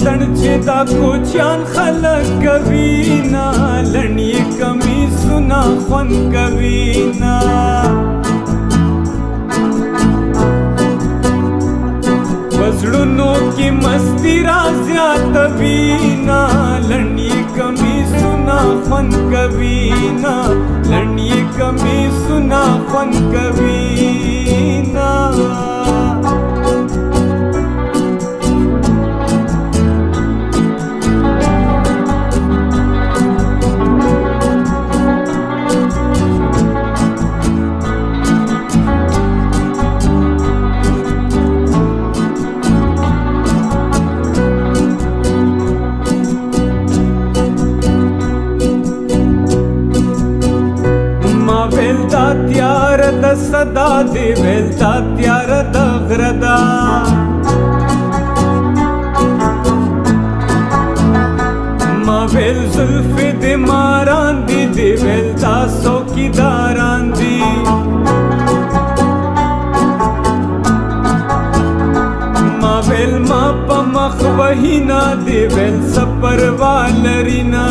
چړ چې دا کوچان خلک کوي نه لړنی کمی سنا خوان کوي نه پزړونو کې مستی را زیات وینا لړنی کمی سنا خوان کوي نه لړنی کمی سنا خوان کوي ವೆಲ್ತಾತ್ಯಾರದ ಸದಾದಿ ವೆಲ್ತಾತ್ಯಾರದ ಹೃದ ಮವೆಲ್ ಸುಲ್ಫಿದಿ ಮಾರಾಂದಿದಿ ವೆಲ್ತಾ ಸೋಕಿದಾರಾಂದಿ ಮವೆಲ್ ಮಾಪ ಮಖವಹಿನಾ ದಿ ವೆಲ್ ಸಪರ್ವಾಲರಿನಾ